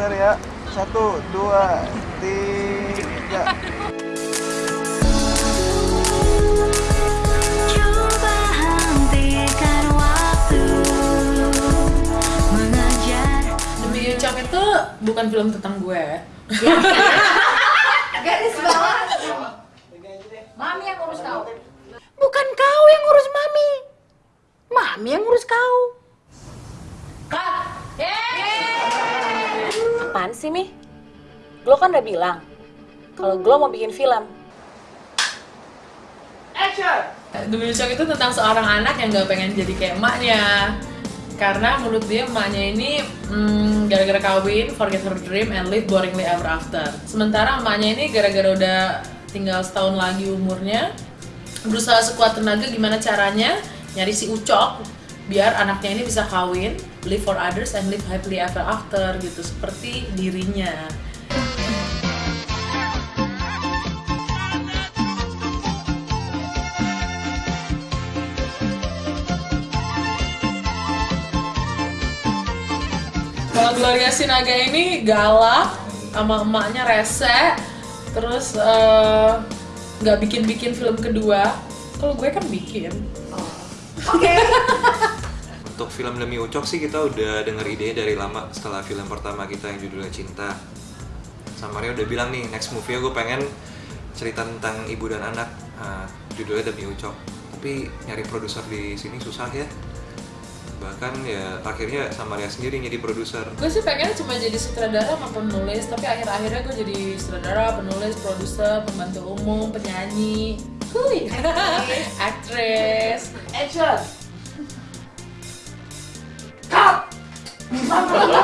Sebentar ya. Satu, dua, tiga. Demi itu bukan film tentang gue. Garis bawah. Mami yang urus kau. Bukan kau yang ngurus mami. Mami yang ngurus kau. Apaan sih, Mi? Glo kan udah bilang kalau Glo mau bikin film. Demi Ucap itu tentang seorang anak yang gak pengen jadi kayak emaknya. Karena menurut dia emaknya ini hmm, gara-gara kawin, forget her dream, and live boringly ever after. Sementara emaknya ini gara-gara udah tinggal setahun lagi umurnya, berusaha sekuat tenaga gimana caranya nyari si Ucok biar anaknya ini bisa kawin, live for others, and live happily ever after gitu, seperti dirinya. Kalau Gloria Sinaga ini galak sama emaknya rese, terus eh, nggak bikin-bikin film kedua. Kalau gue kan bikin. Untuk film Demi Ucok sih kita udah denger idenya dari lama setelah film pertama kita yang judulnya Cinta. Sama Maria udah bilang nih next movie gue pengen cerita tentang ibu dan anak ah, judulnya Demi Ucok. Tapi nyari produser di sini susah ya. Bahkan ya akhirnya sama Maria sendiri jadi produser. Gue sih pengen cuma jadi sutradara sama penulis, tapi akhir-akhirnya gue jadi sutradara, penulis, produser, pembantu umum, penyanyi, Hui. aktris. Action. 감사합니다.